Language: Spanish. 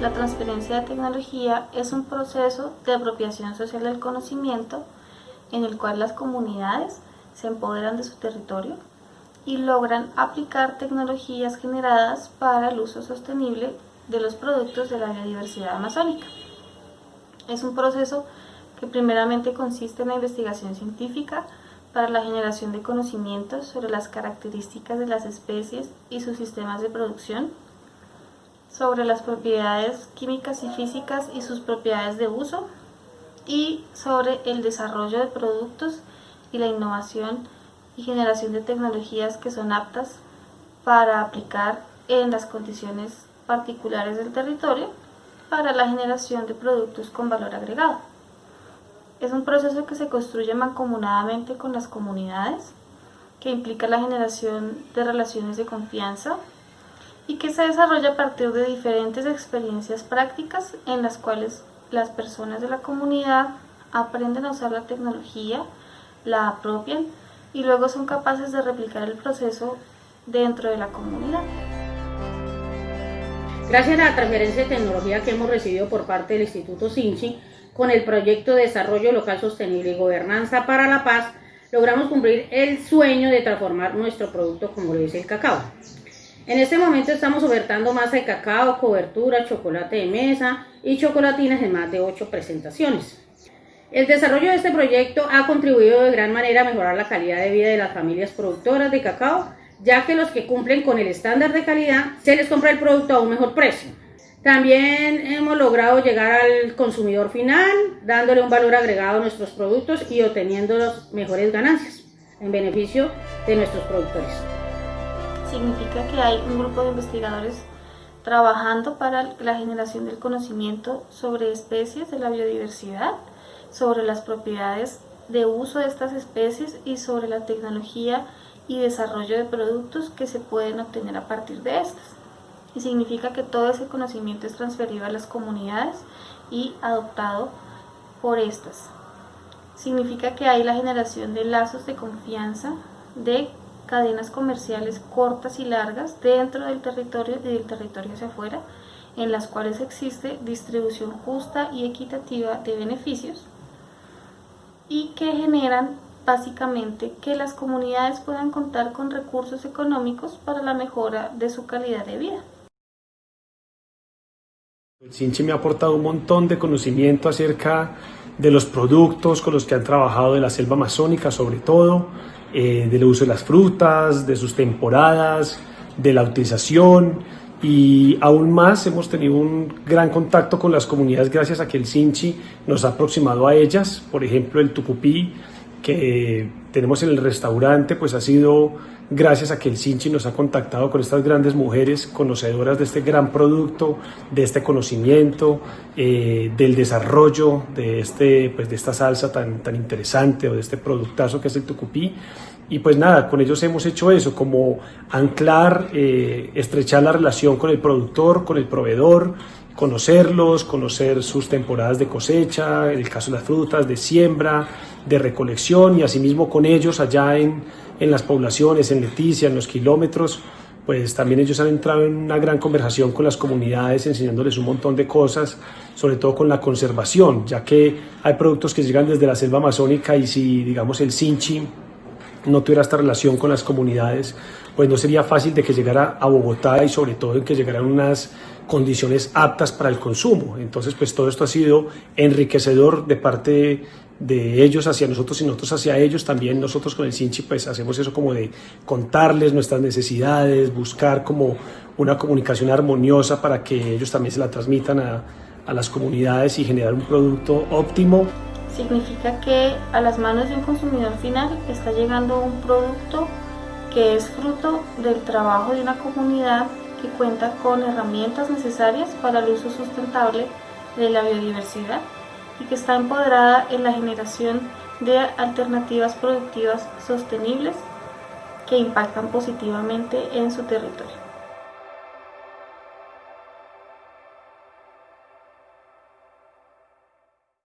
la transferencia de tecnología es un proceso de apropiación social del conocimiento en el cual las comunidades se empoderan de su territorio y logran aplicar tecnologías generadas para el uso sostenible de los productos de la biodiversidad amazónica. Es un proceso que primeramente consiste en la investigación científica para la generación de conocimientos sobre las características de las especies y sus sistemas de producción, sobre las propiedades químicas y físicas y sus propiedades de uso, y sobre el desarrollo de productos y la innovación y generación de tecnologías que son aptas para aplicar en las condiciones particulares del territorio para la generación de productos con valor agregado. Es un proceso que se construye mancomunadamente con las comunidades, que implica la generación de relaciones de confianza y que se desarrolla a partir de diferentes experiencias prácticas en las cuales las personas de la comunidad aprenden a usar la tecnología, la apropian y luego son capaces de replicar el proceso dentro de la comunidad. Gracias a la transferencia de tecnología que hemos recibido por parte del Instituto Sinchi, con el proyecto de Desarrollo Local Sostenible y Gobernanza para la Paz, logramos cumplir el sueño de transformar nuestro producto como lo dice el cacao. En este momento estamos ofertando masa de cacao, cobertura, chocolate de mesa y chocolatinas en más de 8 presentaciones. El desarrollo de este proyecto ha contribuido de gran manera a mejorar la calidad de vida de las familias productoras de cacao, ya que los que cumplen con el estándar de calidad se les compra el producto a un mejor precio. También hemos logrado llegar al consumidor final, dándole un valor agregado a nuestros productos y obteniendo las mejores ganancias en beneficio de nuestros productores. Significa que hay un grupo de investigadores trabajando para la generación del conocimiento sobre especies de la biodiversidad, sobre las propiedades de uso de estas especies y sobre la tecnología y desarrollo de productos que se pueden obtener a partir de estas y significa que todo ese conocimiento es transferido a las comunidades y adoptado por estas. Significa que hay la generación de lazos de confianza, de cadenas comerciales cortas y largas dentro del territorio y del territorio hacia afuera, en las cuales existe distribución justa y equitativa de beneficios y que generan básicamente que las comunidades puedan contar con recursos económicos para la mejora de su calidad de vida. El Sinchi me ha aportado un montón de conocimiento acerca de los productos con los que han trabajado de la selva amazónica, sobre todo, eh, del uso de las frutas, de sus temporadas, de la utilización. Y aún más hemos tenido un gran contacto con las comunidades gracias a que el Sinchi nos ha aproximado a ellas, por ejemplo el tucupí que tenemos en el restaurante pues ha sido gracias a que el Sinchi nos ha contactado con estas grandes mujeres conocedoras de este gran producto, de este conocimiento, eh, del desarrollo de, este, pues, de esta salsa tan, tan interesante o de este productazo que es el tucupí. Y pues nada, con ellos hemos hecho eso, como anclar, eh, estrechar la relación con el productor, con el proveedor, conocerlos, conocer sus temporadas de cosecha, el caso de las frutas, de siembra, de recolección y asimismo con ellos allá en, en las poblaciones, en Leticia, en los kilómetros, pues también ellos han entrado en una gran conversación con las comunidades, enseñándoles un montón de cosas, sobre todo con la conservación, ya que hay productos que llegan desde la selva amazónica y si, digamos, el Sinchi no tuviera esta relación con las comunidades, pues no sería fácil de que llegara a Bogotá y sobre todo en que llegaran unas condiciones aptas para el consumo. Entonces, pues todo esto ha sido enriquecedor de parte de ellos hacia nosotros y nosotros hacia ellos. También nosotros con el Sinchi pues hacemos eso como de contarles nuestras necesidades, buscar como una comunicación armoniosa para que ellos también se la transmitan a, a las comunidades y generar un producto óptimo. Significa que a las manos de un consumidor final está llegando un producto que es fruto del trabajo de una comunidad que cuenta con herramientas necesarias para el uso sustentable de la biodiversidad y que está empoderada en la generación de alternativas productivas sostenibles que impactan positivamente en su territorio.